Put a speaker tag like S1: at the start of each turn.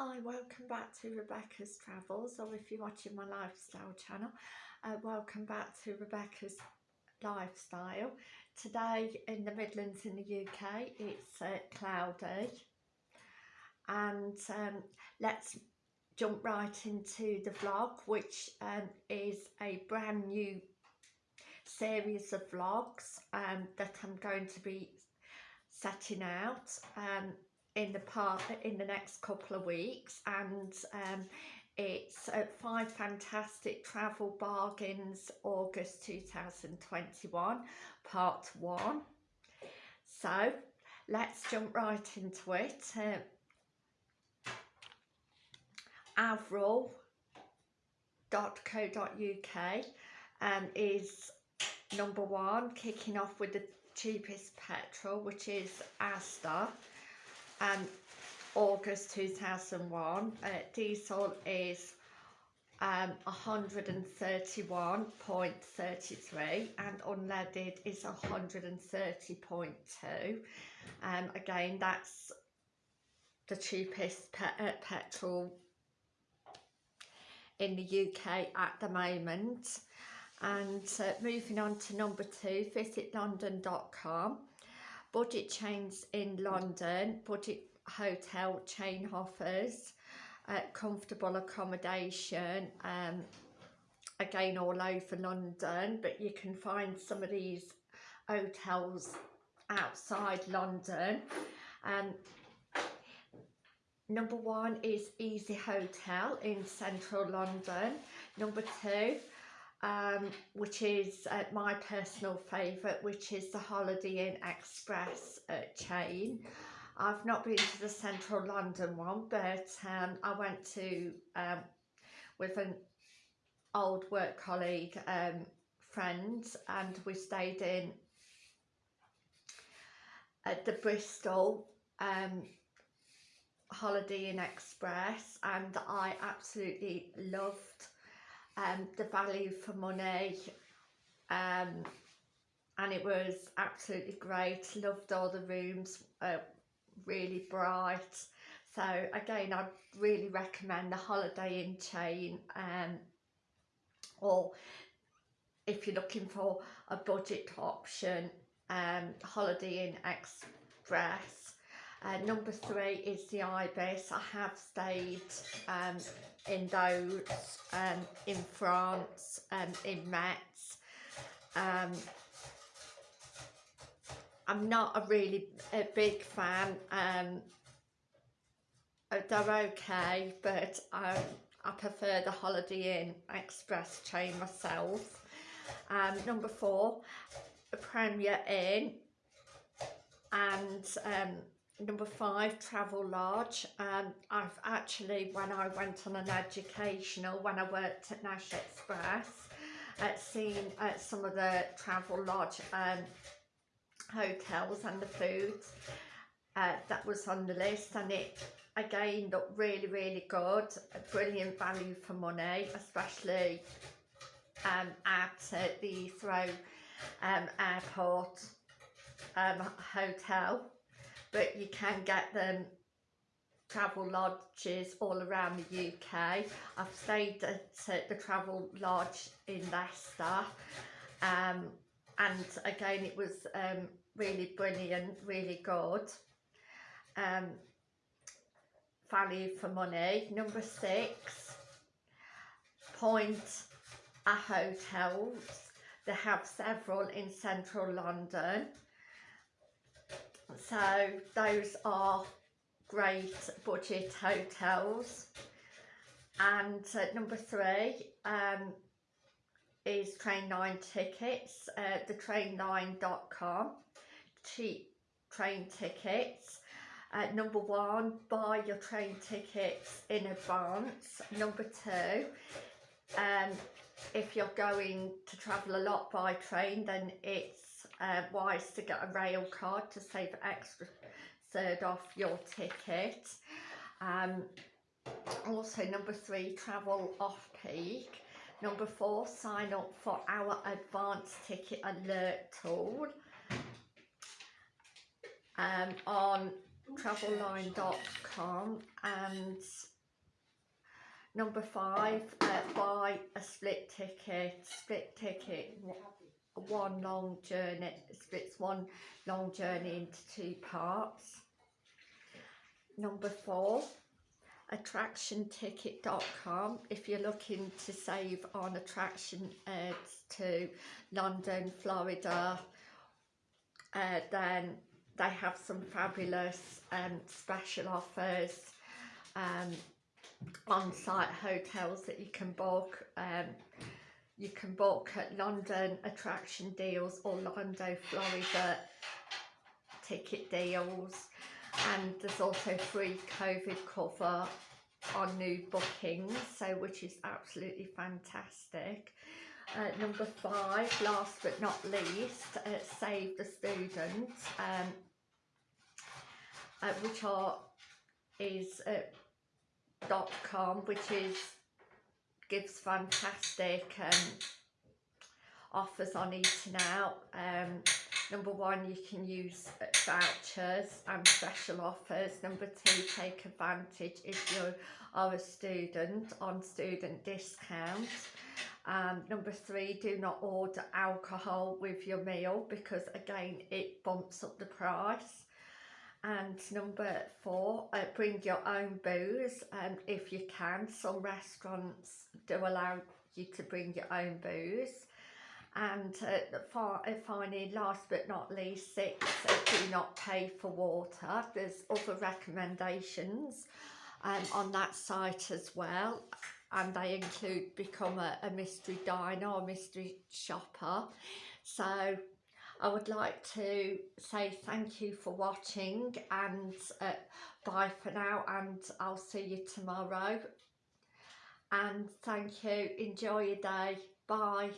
S1: Hi, welcome back to Rebecca's Travels, or if you're watching my lifestyle channel, uh, welcome back to Rebecca's Lifestyle. Today in the Midlands in the UK, it's uh, cloudy, and um, let's jump right into the vlog, which um, is a brand new series of vlogs um, that I'm going to be setting out. Um, in the part in the next couple of weeks and um, it's uh, five fantastic travel bargains August 2021 part one. So let's jump right into it. Uh, avril.co.uk um, is number one kicking off with the cheapest petrol which is Asda um, August 2001. Uh, diesel is um, 131.33 and unleaded is 130.2. Um, again, that's the cheapest pe uh, petrol in the UK at the moment. And uh, moving on to number two, visitlondon.com budget chains in London, budget hotel chain offers, uh, comfortable accommodation, um, again all over London, but you can find some of these hotels outside London. Um, number one is Easy Hotel in central London. Number two, um, which is uh, my personal favourite, which is the Holiday Inn Express uh, chain. I've not been to the central London one, but um, I went to, um, with an old work colleague, um, friends, and we stayed in at the Bristol um, Holiday Inn Express, and I absolutely loved um, the value for money um, and it was absolutely great. Loved all the rooms uh, really bright. So again I'd really recommend the Holiday Inn chain um, or if you're looking for a budget option um, Holiday Inn Express. Uh, number three is the Ibis. I have stayed um, in those um, in France and um, in Metz. Um, I'm not a really a big fan. Um, they're okay, but um, I prefer the Holiday Inn Express chain myself. Um, number four, Premier Inn and um, number five Travelodge um i've actually when i went on an educational when i worked at nash express uh, seen uh, some of the Travelodge um hotels and the food uh, that was on the list and it again looked really really good. A brilliant value for money especially um at uh, the Heathrow um airport um hotel but you can get them travel lodges all around the UK. I've stayed at the Travel Lodge in Leicester um, and again it was um, really brilliant, really good. Um, value for money. Number six, Point A Hotels. They have several in central London so those are great budget hotels. And uh, number three um, is Trainline tickets uh, the trainline.com cheap train tickets. Uh, number one buy your train tickets in advance. Number two um, if you're going to travel a lot by train then it's uh, wise to get a rail card to save extra third off your ticket. Um, also number three, travel off peak. Number four, sign up for our advanced ticket alert tool um, on travelline.com and number five uh, buy a split ticket split ticket one long journey splits one long journey into two parts. Number four attractionticket.com if you're looking to save on attraction ads to London, Florida uh, then they have some fabulous um, special offers um, on-site hotels that you can book um, you can book at London attraction deals Orlando Florida ticket deals. And there's also free COVID cover on new bookings so which is absolutely fantastic. Uh, number five last but not least uh, save the students um, uh, which are is uh, dot com which is gives fantastic um, offers on eating out um, Number one, you can use vouchers and special offers. Number two, take advantage if you are a student on student discounts. Um, number three, do not order alcohol with your meal because again, it bumps up the price. And number four, uh, bring your own booze. Um, if you can. Some restaurants do allow you to bring your own booze. And uh, uh, finally last but not least six uh, do not pay for water. There's other recommendations um, on that site as well. And they include become a, a mystery diner or mystery shopper. So I would like to say thank you for watching and uh, bye for now and I'll see you tomorrow. And thank you. Enjoy your day. Bye